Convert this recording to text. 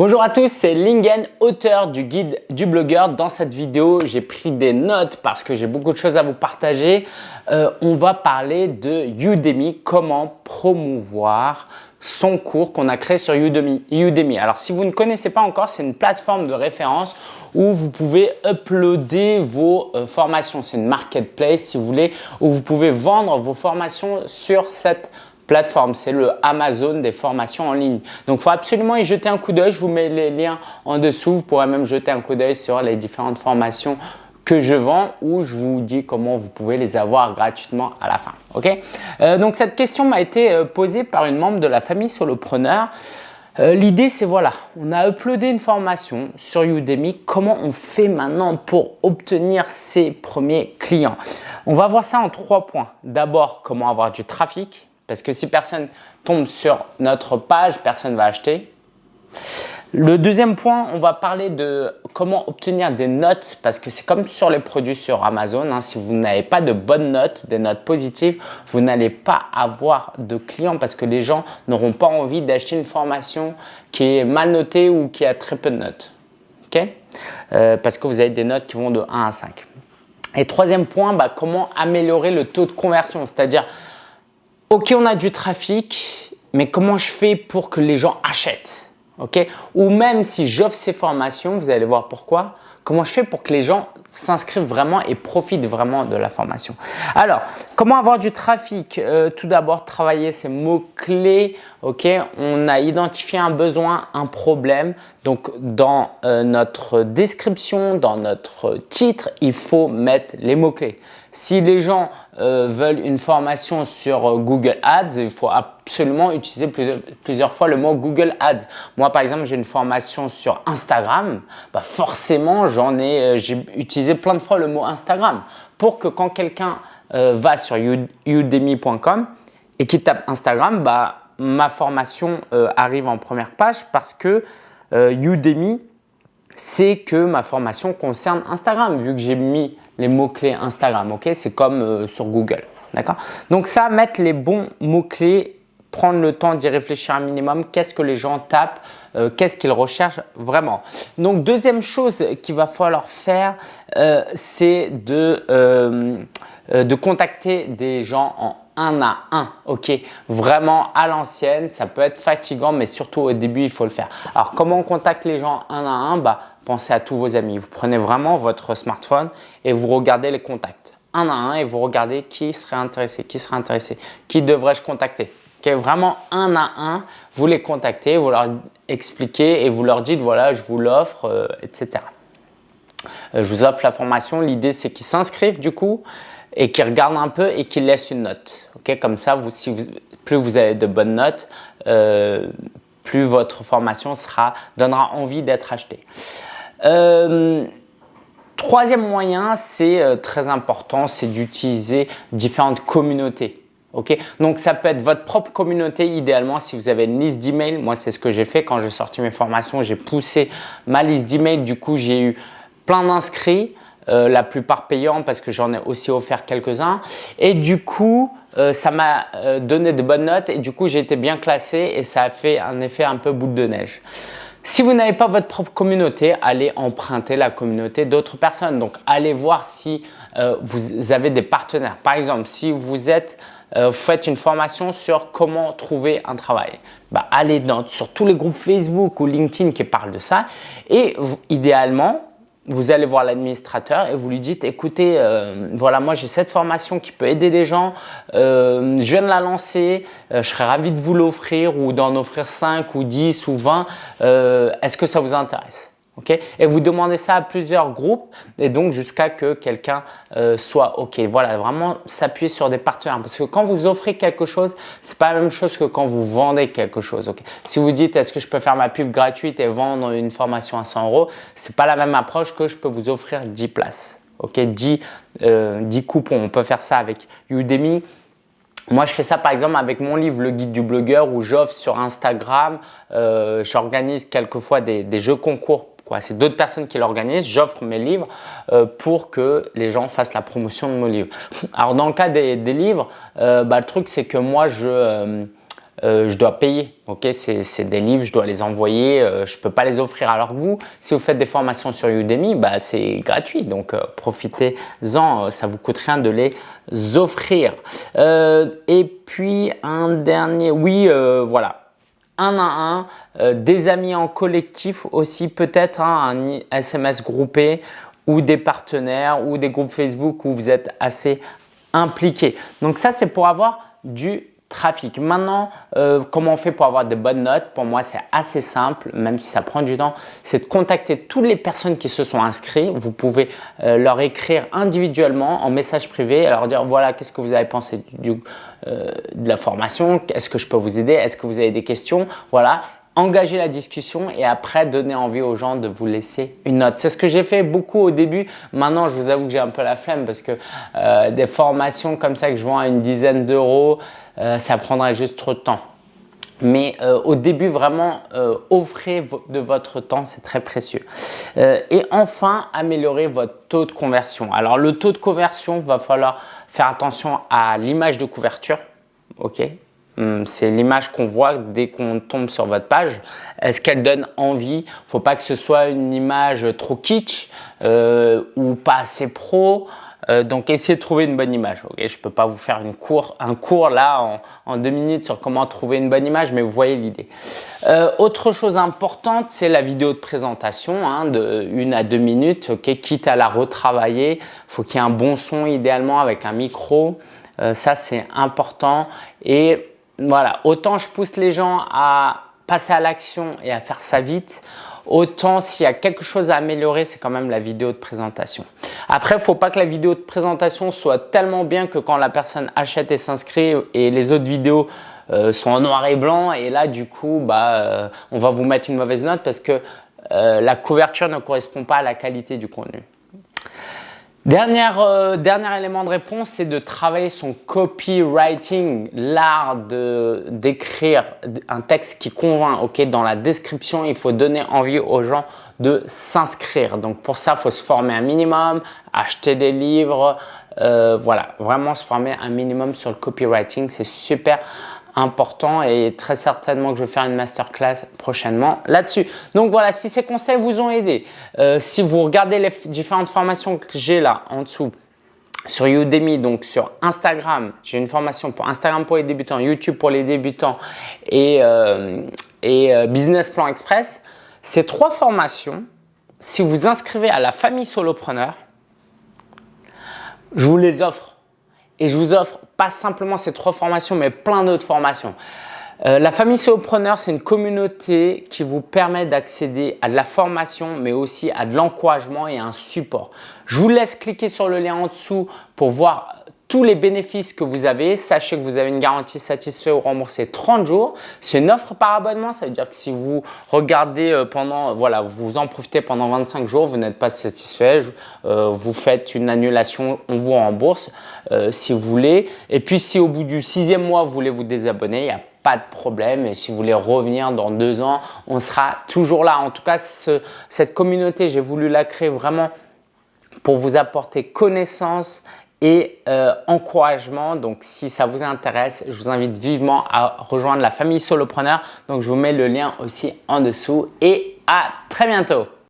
Bonjour à tous, c'est Lingen, auteur du guide du blogueur. Dans cette vidéo, j'ai pris des notes parce que j'ai beaucoup de choses à vous partager. Euh, on va parler de Udemy, comment promouvoir son cours qu'on a créé sur Udemy. Alors, si vous ne connaissez pas encore, c'est une plateforme de référence où vous pouvez uploader vos euh, formations. C'est une marketplace, si vous voulez, où vous pouvez vendre vos formations sur cette plateforme. C'est le Amazon des formations en ligne. Donc, il faut absolument y jeter un coup d'œil. Je vous mets les liens en dessous. Vous pourrez même jeter un coup d'œil sur les différentes formations que je vends ou je vous dis comment vous pouvez les avoir gratuitement à la fin. Ok? Euh, Donc, cette question m'a été euh, posée par une membre de la famille solopreneur. Euh, L'idée, c'est voilà, on a uploadé une formation sur Udemy. Comment on fait maintenant pour obtenir ses premiers clients? On va voir ça en trois points. D'abord, comment avoir du trafic. Parce que si personne tombe sur notre page, personne ne va acheter. Le deuxième point, on va parler de comment obtenir des notes parce que c'est comme sur les produits sur Amazon. Hein. si vous n'avez pas de bonnes notes, des notes positives, vous n'allez pas avoir de clients parce que les gens n'auront pas envie d'acheter une formation qui est mal notée ou qui a très peu de notes. ok? Euh, parce que vous avez des notes qui vont de 1 à 5. Et troisième point, bah, comment améliorer le taux de conversion, c'est-à-dire Ok, on a du trafic, mais comment je fais pour que les gens achètent ok? Ou même si j'offre ces formations, vous allez voir pourquoi, comment je fais pour que les gens s'inscrivent vraiment et profitent vraiment de la formation? Alors, comment avoir du trafic? Euh, Tout d'abord, travailler ces mots-clés. ok? On a identifié un besoin, un problème. Donc, dans euh, notre description, dans notre titre, il faut mettre les mots-clés. Si les gens euh, veulent une formation sur euh, Google Ads, il faut absolument utiliser plusieurs, fois le mot Google Ads. Moi, par exemple, j'ai une formation sur Instagram. Bah forcément, j'en ai, euh, j'ai utilisé plein de fois le mot Instagram pour que quand quelqu'un va sur udemy.com et qu'il tape Instagram, bah, ma formation arrive en première page parce que Udemy c'est que ma formation concerne Instagram vu que j'ai mis les mots-clés Instagram. ok? C'est comme euh, sur Google. D'accord? Donc ça, mettre les bons mots-clés, prendre le temps d'y réfléchir un minimum. Qu'est-ce que les gens tapent euh, Qu'est-ce qu'ils recherchent vraiment? Donc deuxième chose qu'il va falloir faire, euh, c'est de, de contacter des gens en un à un, ok? Vraiment à l'ancienne, ça peut être fatigant, mais surtout au début, il faut le faire. Alors, comment on contacte les gens un à un? Bah, Pensez à tous vos amis. Vous prenez vraiment votre smartphone et vous regardez les contacts un à un et vous regardez qui serait intéressé, qui serait intéressé, qui devrais-je contacter? ok vraiment un à un, vous les contactez, vous leur expliquez et vous leur dites voilà, je vous l'offre, euh, etc. Euh, je vous offre la formation. L'idée, c'est qu'ils s'inscrivent du coup et qui regarde un peu et qui laisse une note. Comme ça, plus vous avez de bonnes notes, euh, plus votre formation sera, donnera envie d'être achetée. Euh, troisième moyen, c'est euh, très important, c'est d'utiliser différentes communautés. ok Donc, ça peut être votre propre communauté idéalement si vous avez une liste d'emails. Moi, c'est ce que j'ai fait quand j'ai sorti mes formations. J'ai poussé ma liste d'emails. Du coup, j'ai eu plein d'inscrits. Euh, la plupart payants parce que j'en ai aussi offert quelques-uns. Et du coup, euh, ça m'a euh, donné de bonnes notes et du coup, j'ai été bien classé et ça a fait un effet un peu boule de neige. Si vous n'avez pas votre propre communauté, allez emprunter la communauté d'autres personnes. Donc, allez voir si vous avez des partenaires. Par exemple, si vous êtes vous faites une formation sur comment trouver un travail. Bah, allez dans, sur tous les groupes Facebook ou LinkedIn qui parlent de ça et idéalement, vous allez voir l'administrateur et vous lui dites écoutez, euh, voilà, moi j'ai cette formation qui peut aider les gens, euh, je viens de la lancer, euh, je serais ravi de vous l'offrir ou d'en offrir 5 ou 10 ou 20, est-ce que ça vous intéresse? Et vous demandez ça à plusieurs groupes et donc jusqu'à que quelqu'un euh, soit OK. Voilà, vraiment s'appuyer sur des partenaires parce que quand vous offrez quelque chose, c'est pas la même chose que quand vous vendez quelque chose. Si vous dites est-ce que je peux faire ma pub gratuite et vendre une formation à 100 euros, c'est pas la même approche que je peux vous offrir 10 places. Ok, 10, 10 euh, coupons. On peut faire ça avec Udemy. Moi, je fais ça par exemple avec mon livre, le guide du blogueur, où j'offre sur Instagram, euh, j'organise quelquefois des, jeux concours c'est d'autres personnes qui l'organisent. J'offre mes livres euh, pour que les gens fassent la promotion de mon livre. Alors, dans le cas des, livres, euh, bah, le truc, c'est que moi, je, je dois payer. C'est des livres, je dois les envoyer, je ne peux pas les offrir. Alors que vous, si vous faites des formations sur Udemy, bah, c'est gratuit. Donc profitez-en, ça vous coûte rien de les offrir. et puis un dernier, oui, voilà, un à un, euh, des amis en collectif aussi, peut-être hein, un SMS groupé ou des partenaires ou des groupes Facebook où vous êtes assez impliqués. Donc ça, c'est pour avoir du trafic. Maintenant, euh, comment on fait pour avoir de bonnes notes? Pour moi, c'est assez simple, même si ça prend du temps. C'est de contacter toutes les personnes qui se sont inscrites. Vous pouvez euh, leur écrire individuellement en message privé, leur dire voilà, qu'est-ce que vous avez pensé euh, de la formation? Est-ce que je peux vous aider? Est-ce que vous avez des questions? Voilà engager la discussion et après donner envie aux gens de vous laisser une note. C'est ce que j'ai fait beaucoup au début. Maintenant, je vous avoue que j'ai un peu la flemme parce que des formations comme ça que je vends à une dizaine d'euros, euh, ça prendrait juste trop de temps. Mais euh, au début, vraiment, euh, offrez de votre temps, c'est très précieux. et enfin, améliorer votre taux de conversion. Alors, le taux de conversion, va falloir faire attention à l'image de couverture. Ok, c'est l'image qu'on voit dès qu'on tombe sur votre page. Est-ce qu'elle donne envie? Faut pas que ce soit une image trop kitsch ou pas assez pro. Euh, donc, essayez de trouver une bonne image. je ne peux pas vous faire une un cours là en, deux minutes sur comment trouver une bonne image, mais vous voyez l'idée. Euh, autre chose importante, c'est la vidéo de présentation hein, de une à deux minutes. quitte à la retravailler, il faut qu'il y ait un bon son idéalement avec un micro. Euh, ça, c'est important. Et voilà, autant je pousse les gens à passer à l'action et à faire ça vite, autant s'il y a quelque chose à améliorer, c'est quand même la vidéo de présentation. Après, il ne faut pas que la vidéo de présentation soit tellement bien que quand la personne achète et s'inscrit et les autres vidéos euh, sont en noir et blanc et là du coup bah, euh, on va vous mettre une mauvaise note parce que euh, la couverture ne correspond pas à la qualité du contenu. Euh, dernier élément de réponse, c'est de travailler son copywriting, l'art d'écrire un texte qui convainc. Ok, Dans la description, il faut donner envie aux gens de s'inscrire. Donc pour ça, il faut se former un minimum, acheter des livres, euh, voilà, vraiment se former un minimum sur le copywriting, c'est super important et très certainement que je vais faire une masterclass prochainement là-dessus. Donc voilà, si ces conseils vous ont aidé, euh, si vous regardez les différentes formations que j'ai là en dessous, sur Udemy, donc sur Instagram, j'ai une formation pour Instagram pour les débutants, YouTube pour les débutants et, euh, euh, Business Plan Express. Ces trois formations, si vous inscrivez à la famille solopreneur, je vous les offre et je vous offre pas simplement ces trois formations, mais plein d'autres formations. Euh, la famille Solopreneur, c'est une communauté qui vous permet d'accéder à de la formation, mais aussi à de l'encouragement et un support. Je vous laisse cliquer sur le lien en dessous pour voir tous les bénéfices que vous avez. Sachez que vous avez une garantie satisfait ou remboursée 30 jours. C'est une offre par abonnement. Ça veut dire que si vous regardez euh, pendant, voilà, vous en profitez pendant 25 jours, vous n'êtes pas satisfait, euh, vous faites une annulation, on vous rembourse euh, si vous voulez. Et puis, si au bout du sixième mois, vous voulez vous désabonner, il n'y a pas de problème. Et si vous voulez revenir dans deux ans, on sera toujours là. En tout cas, cette communauté, j'ai voulu la créer vraiment pour vous apporter connaissance et euh, encouragement. Donc, si ça vous intéresse, je vous invite vivement à rejoindre la famille Solopreneur. Donc, je vous mets le lien aussi en dessous et à très bientôt.